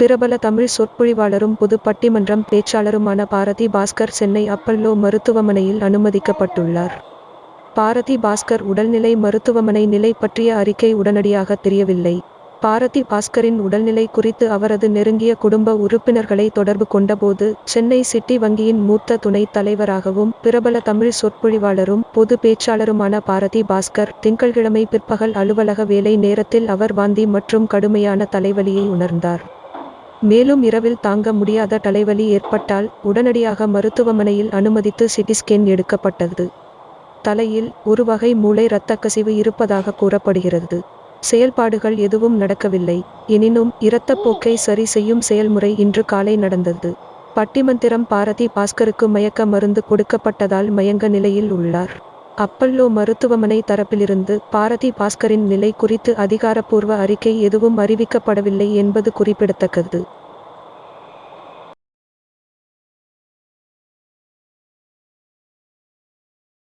பிரபல தமிழ் சொற்பொழிவாளரும் பொது பட்டிமன்றம் பேச்சாளருமான பாரதி பாஸ்கர் சென்னை அப்பல்லோ மருத்துவமனையில் அனுமதிக்கப்பட்டுள்ளார். பாரதி பாஸ்கர் உடல்நிலை மருத்துவமனை நிலை பற்றிய அறிக்கை உடனடியாக தெரியவில்லை. பாரதி பாஸ்கரின் உடல்நிலை குறித்து அவரது நெருங்கிய குடும்ப உறுப்பினர்களை தொடர்பு கொண்டபோது சென்னை சிட்டி வங்கியின் மூத்த துணைத் தலைவராகவும் பிரபல தமிழ் சொற்பொழிவாளரும் பொது பேச்சாளருமான பாரதி பாஸ்கர் திங்கள்கிழமை பிற்பகல் அலுவலக வேலை நேரத்தில் அவர் வாந்தி மற்றும் கடுமையான தலைவலியை உணர்ந்தார். மேலும் இரவில் தாங்க முடியாத தலைவலி ஏற்பட்டால் உடனடியாக மருத்துவமனையில் அனுமதித்து சிடி ஸ்கேன் எடுக்கப்பட்டது. தலையில் ஒரு வகை மூளை இரத்தக்கசிவு இருப்பதாக கூறப்படுகிறது. செயல்பாடுகள் எதுவும் நடக்கவில்லை. எனினும் இரத்தப்போக்கை சரி செய்யும் செயல்முறை இன்று காலை நடந்தது. பட்டிமந்திரம் பாரதி பாஸ்கருக்கு மயக்க மருந்து கொடுக்கப்பட்டதால் மயங்க நிலையில் உள்ளார். அப்பல்லோ மருத்துவமனை தரப்பிலிருந்து பாரதி பாஸ்கரின் நிலை குறித்து அதிகாரப்பூர்வ அறிக்கை எதுவும் அறிவிக்கப்படவில்லை என்பது குறிப்பிடத்தக்கது.